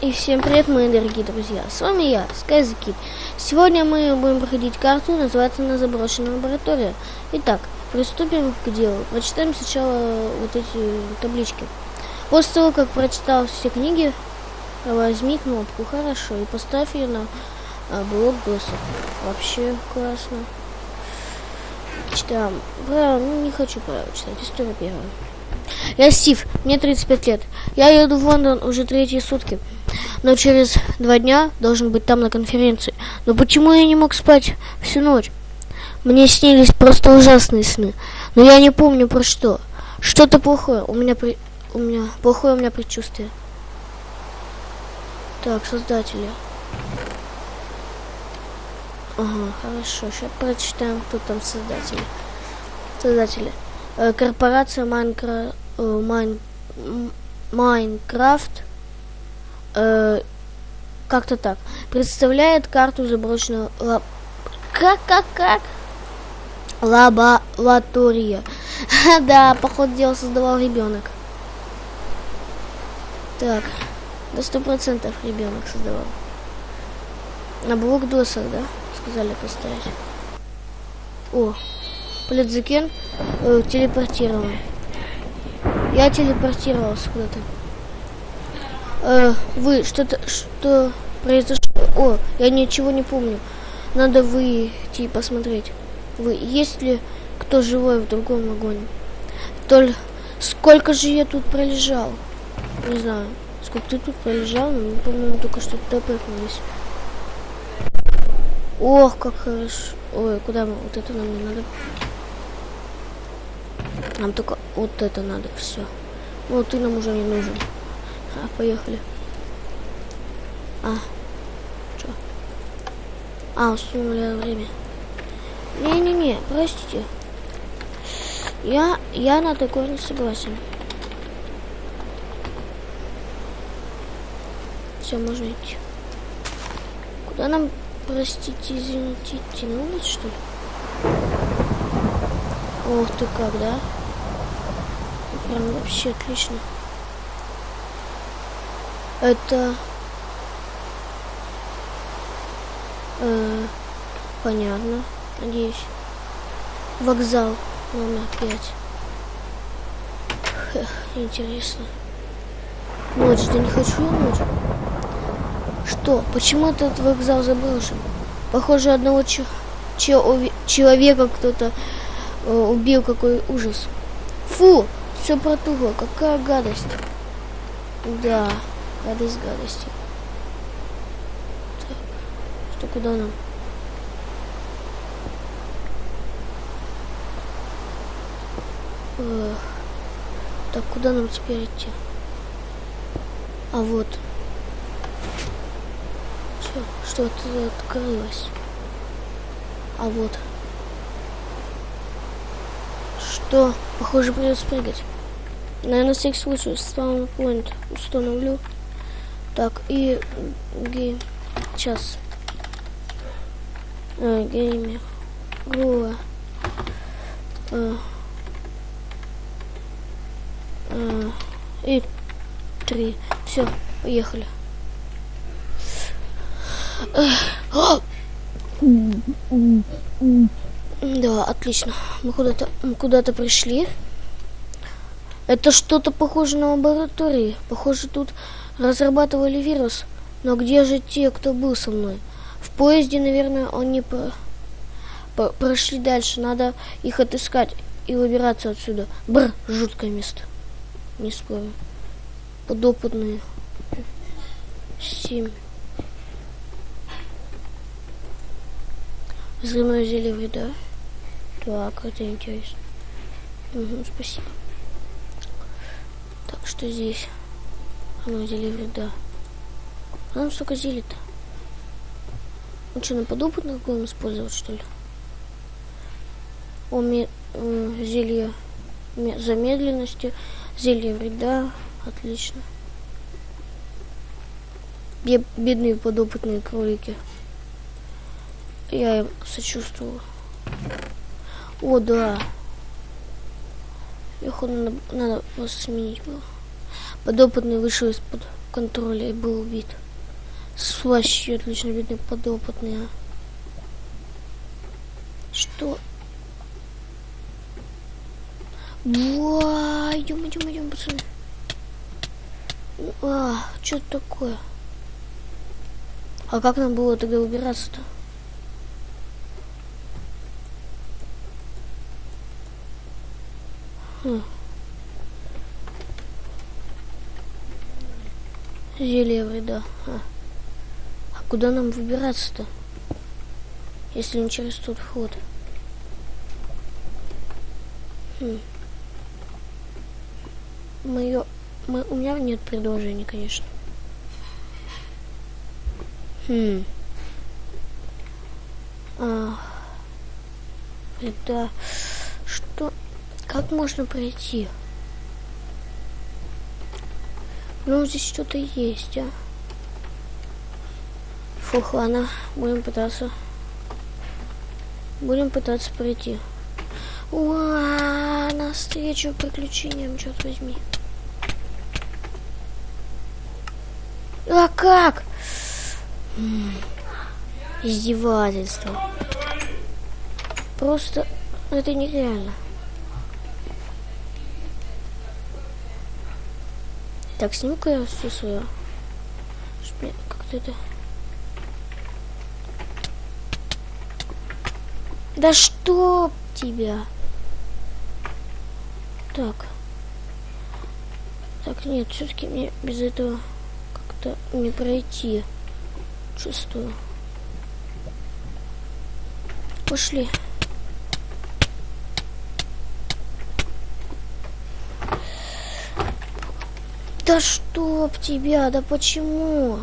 И всем привет, мои дорогие друзья! С вами я, SkyZKid. Сегодня мы будем проходить карту, называется она «Заброшенная лаборатория». Итак, приступим к делу. Прочитаем сначала вот эти таблички. После того, как прочитал все книги, возьми кнопку «Хорошо» и поставь ее на а, блок досок. Вообще классно. Читаем. Правила, ну не хочу правила читать. История первая. Я Стив, мне 35 лет. Я еду в Лондон уже третьи сутки но через два дня должен быть там на конференции. Но почему я не мог спать всю ночь? Мне снились просто ужасные сны, но я не помню про что. Что-то плохое. У меня при... у меня плохое у меня предчувствие. Так, создатели. Ага, хорошо. Сейчас прочитаем, кто там создатели. Создатели. Э, корпорация Майнкра... Э, Майн... Майнкрафт э, как-то так. Представляет карту заброшенного лаб... Как, как, как? Лаборатория. да, походу дела создавал ребенок. Так, до сто процентов ребенок создавал. На блок досок, да? Сказали поставить. О, Плетзакен э, телепортирован. Я телепортировался куда-то. Э, вы что-то что произошло? О, я ничего не помню. Надо выйти и посмотреть. Вы есть ли кто живой в другом вагоне? Толь, сколько же я тут пролежал? Не знаю, сколько ты тут пролежал, но мы, по-моему, только что туда. Ох, как хорошо. Ой, куда мы? Вот это нам не надо. Нам только вот это надо, все. Ну, ты нам уже не нужен. А, поехали. А, что? А, установили время. Не-не-не, простите. Я, я на такое не согласен. Все, можно идти. Куда нам, простите, извините, идти на улицу, что ли? Ох ты как, да? Прям вообще отлично. Это... Э, понятно, надеюсь. Вокзал номер пять. Интересно. Ночь, да не хочу я ночь. Что? Почему этот вокзал заброшен? Похоже, одного че человека кто-то э, убил. Какой ужас. Фу, все протухло. Какая гадость. Да. Гадость гадости. Так, что куда нам? Эх. Так, куда нам теперь идти? А вот. Что, что-то открылось. А вот. Что? Похоже, придется прыгать. Наверное, всякий случай спаун-поинт установлю. Так, и ге... Сейчас. А, геймер. Гула. А, а, и три. Все, поехали. Да, отлично. Мы куда-то куда-то пришли. Это что-то похоже на лаборатории. Похоже, тут разрабатывали вирус. Но где же те, кто был со мной? В поезде, наверное, они по... По прошли дальше. Надо их отыскать и выбираться отсюда. Бр, жуткое место. Не спорю. Подопытные. Семь. Взрывное зелье вреда. Так, это интересно. Угу, спасибо. Так, что здесь? Оно зелье вреда. А нам столько зелий-то. Ну что, на подопытных будем использовать, что ли? О, э, зелье замедленности, зелье вреда. Отлично. Бедные подопытные кролики. Я им сочувствую. О, да. Их надо, надо сменить было. Подопытный вышел из-под контроля и был убит. Вообще отлично видны подопытные. Что? Ва, идем, идем, идем, пацаны. А, что такое? А как нам было тогда убираться-то? Хм. Зелье вреда. А. а куда нам выбираться-то? Если не через тот вход. Хм. Мое... Мы... У меня нет предложений, конечно. Хм. Это... Что... Как можно пройти? Ну, здесь что-то есть, а. Фух, ладно, будем пытаться. Будем пытаться пройти. Уа, навстречу приключениям, черт возьми. А как? Издевательство. Просто это нереально. Так, сниму-ка я все свое. Как-то это... Да что тебя? Так. Так, нет, все-таки мне без этого как-то не пройти. Чувствую. Пошли. Да чтоб тебя, да почему?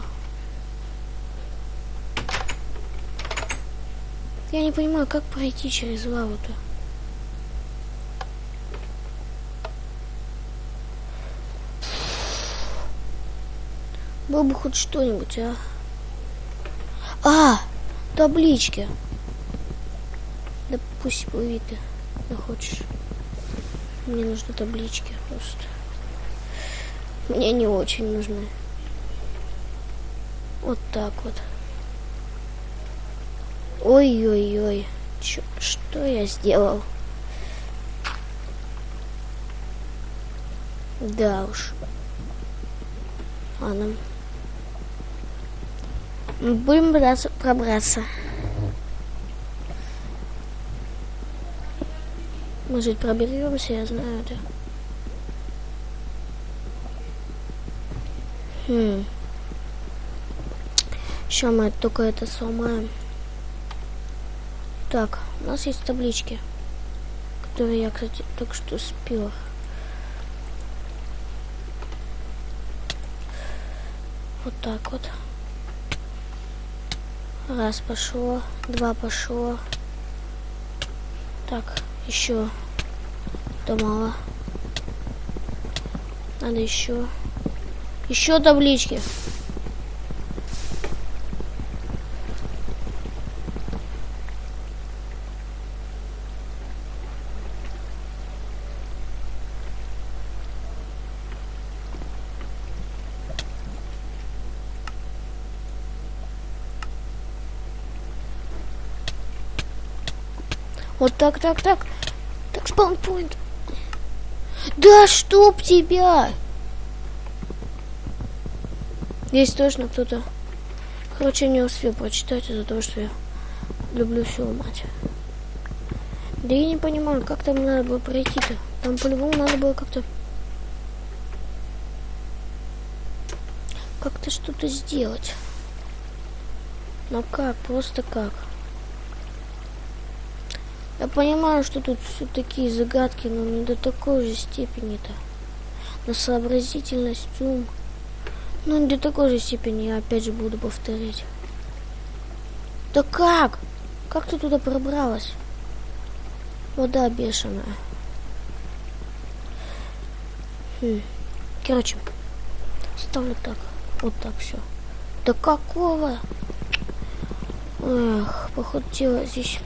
Я не понимаю, как пройти через лаву-то. Было бы хоть что-нибудь, а? А, таблички. Да пусть будет, да хочешь. Мне нужны таблички просто. Мне не очень нужны. Вот так вот. Ой-ой-ой. Что я сделал? Да уж. Ладно. Будем пытаться пробраться. Может, проберемся, я знаю это. Хм. Сейчас мы только это сломаем. Так, у нас есть таблички, которые я, кстати, только что спила. Вот так вот. Раз пошло, два пошло. Так, еще. Да мало. Надо еще. Еще таблички. Вот так, так, так. Так, спаунпоинт. Да чтоб тебя! Здесь точно кто-то... Короче, не успел прочитать из-за того, что я люблю все ломать. Да я не понимаю, как там надо было пройти-то. Там по-любому надо было как-то... Как-то что-то сделать. Но как? Просто как? Я понимаю, что тут все такие загадки, но не до такой же степени-то. На сообразительность, ум... Ну, до такой же степени я опять же буду повторять. Да как? Как ты туда пробралась? Вода бешеная. Хм. Короче, ставлю так. Вот так все. Да какого? Эх, походу тело здесь...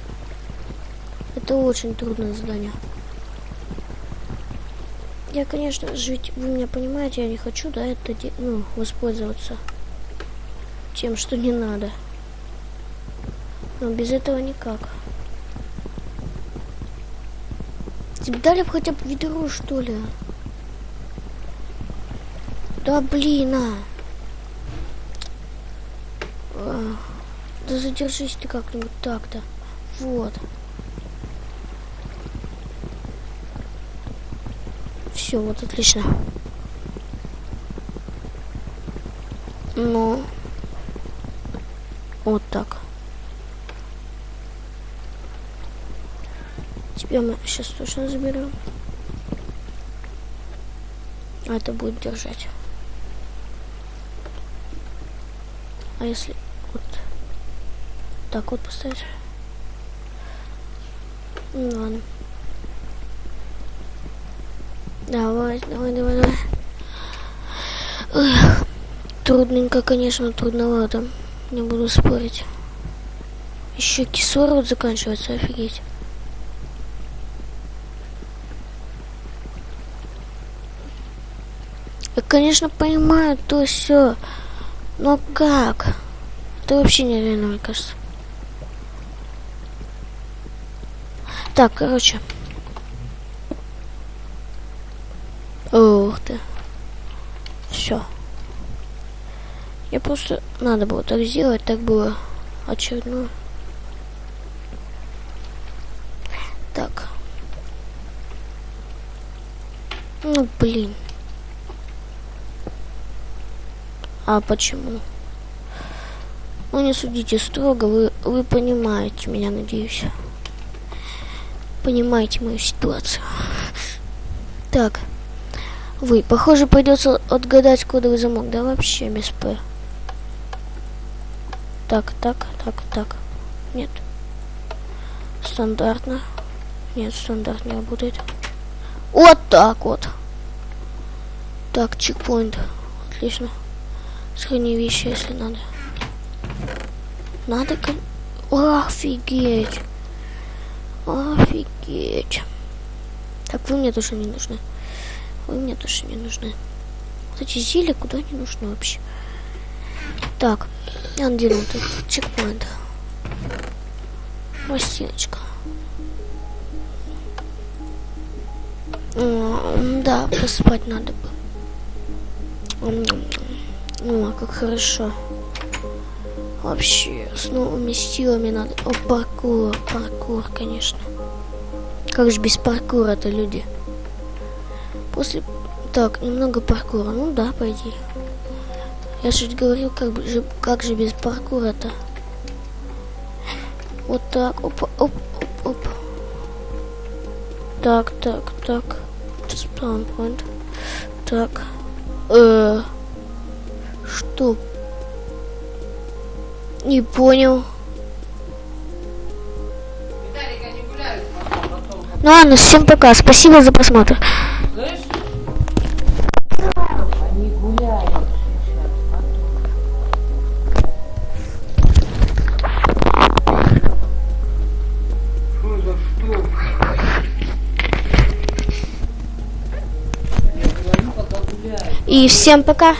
Это очень трудное задание. Я, конечно ведь вы меня понимаете, я не хочу, да, это, ну, воспользоваться тем, что не надо. Но без этого никак. Тебе дали хотя бы ведро, что ли? Да блин. А, Да задержись ты как-нибудь так-то. Вот. Все, вот отлично. Ну. Вот так. Тебя мы сейчас точно заберем. А это будет держать. А если вот так вот поставить? Ну ладно. Давай, давай, давай, давай. Эх, трудненько, конечно, трудновато. Не буду спорить. Еще кислород заканчивается, офигеть. Я, конечно, понимаю то все. Но как? Это вообще нереально, мне кажется. Так, короче. Ух ты. Все. Я просто надо было так сделать, так было очередное. Так. Ну, блин. А почему? Ну, не судите строго, вы, вы понимаете меня, надеюсь. Понимаете мою ситуацию. Так. Вы, похоже, придется отгадать кодовый замок, да, вообще без П. Так, так, так, так. Нет. Стандартно. Нет, стандарт не работает. Вот так вот. Так, чекпоинт. Отлично. Сохрани вещи, если надо. Надо, Офигеть. Офигеть. Так, вы мне тоже не нужны. Вы мне тоже не нужны. Вот эти зелья куда не нужны вообще. Так, я надену тут чекпоинт. Пластиночка. Да, поспать надо бы. М, О, как хорошо. Вообще, с новыми силами надо. О, паркур, паркур, конечно. Как же без паркура-то люди? После... Так, немного паркура. Ну да, пойди. Я же говорил, как, же, как же без паркура-то? Вот так, оп, оп, оп, оп. Так, так, так. Спаунпоинт. Так. Э, что? Не понял. Ну ладно, всем пока. Спасибо за просмотр. И всем пока.